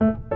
you